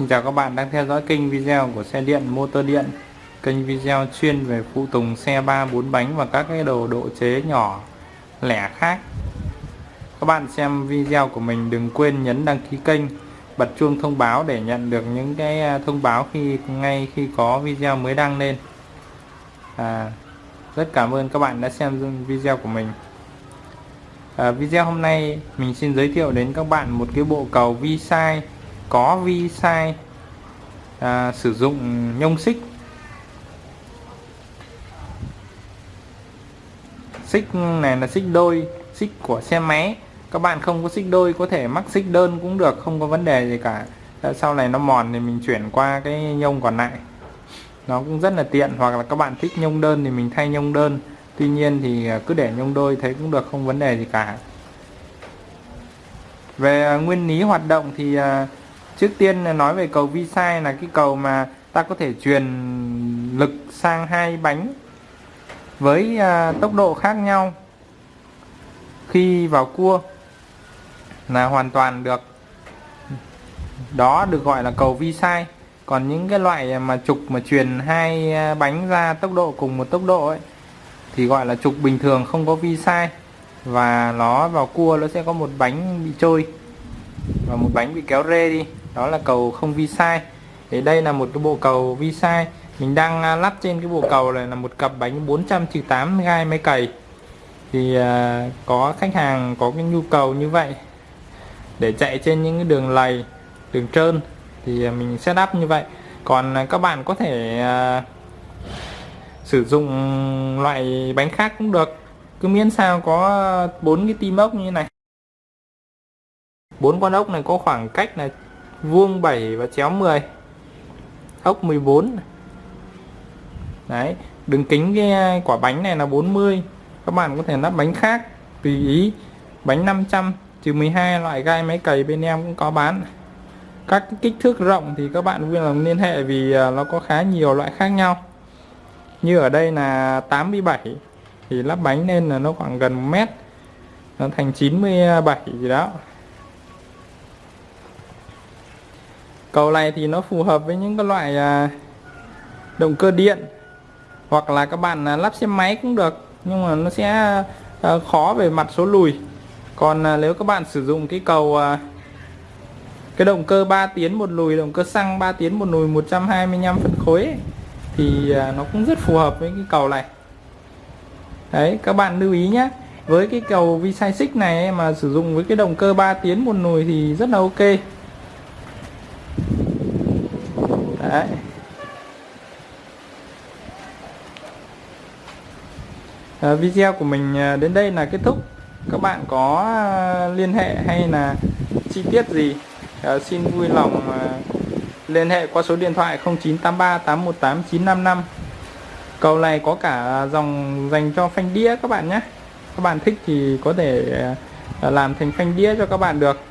Xin chào các bạn đang theo dõi kênh video của xe điện motor điện. Kênh video chuyên về phụ tùng xe 3 4 bánh và các cái đồ độ chế nhỏ lẻ khác. Các bạn xem video của mình đừng quên nhấn đăng ký kênh Bật chuông thông báo để nhận được những cái à, thông báo khi ngay khi có video mới đăng lên. À, Rất cảm ơn các bạn đã xem video của mình. À, Video hôm nay mình xin giới thiệu đến các bạn một cái bộ cầu vi sai có vi sai à, sử dụng nhông xích. Xích này là xích đôi xích của xe máy. Các bạn không có xích đôi có thể mắc xích đơn cũng được không có vấn đề gì cả. Sau này nó mòn thì mình chuyển qua cái nhông còn lại. Nó cũng rất là tiện hoặc là các bạn thích nhông đơn thì mình thay nhông đơn. Tuy nhiên thì à, cứ để nhông đôi thấy cũng được không vấn đề gì cả. Về à, nguyên lý hoạt động thì à, trước tiên nói về cầu vi sai là cái cầu mà ta có thể truyền lực sang hai bánh với à, tốc độ khác nhau khi vào cua là hoàn toàn được. Đó được gọi là cầu vi sai còn những cái loại mà trục mà truyền hai à, bánh ra tốc độ cùng một tốc độ ấy thì gọi là trục bình thường không có vi sai và nó vào cua nó sẽ có một bánh bị trôi và một bánh bị kéo rê đi đó là cầu không vi sai. Thì đây là một cái bộ cầu vi sai. Mình đang à, lắp trên cái bộ cầu này là một cặp bánh 408 gai máy cày. Thì à, có khách hàng có cái nhu cầu như vậy để chạy trên những cái đường lầy, đường trơn thì à, mình mình setup như vậy. Còn các bạn có thể sử dụng loại bánh khác cũng được. Cứ miễn sao có bốn cái tim ốc như này. Bốn con ốc này có khoảng cách là vuông 7 và chéo 10 ốc 14 đấy, đường kính cái uh, quả bánh này là 40 các bạn có thể lắp bánh khác, tùy ý. Bánh 500 trừ 12 loại gai máy cày bên em cũng có bán. Các kích thước rộng thì các bạn vui lòng liên hệ vì uh, nó có khá nhiều loại khác nhau. Như ở đây là 87 thì lắp bánh lên là nó khoảng gần 1 mét. Nó thành 97 gì đó. Cầu này thì nó phù hợp với những cái loại à, động cơ điện. Hoặc là các bạn à, lắp xe máy cũng được nhưng mà nó sẽ à, khó về mặt số lùi. Còn nếu các bạn sử dụng cái cầu cái động cơ 3 tiến một lùi động cơ xăng 3 tiến một lùi 125 phân khối ấy, thì nó cũng rất phù hợp với cái cầu này. Đấy các bạn lưu ý nhé. Với cái cầu vi sai xích này mà sử dụng với cái động cơ 3 tiến một lùi thì rất là ok. Đấy. À, video của mình ờ, đến đây là kết thúc. Các bạn có ờ, liên hệ hay là chi tiết gì à, xin vui lòng à, liên hệ qua số điện thoại 0983 818 955 cầu này có cả dòng dành cho phanh đĩa các bạn nhé. Các bạn thích thì có thể làm thành phanh đĩa cho các bạn được.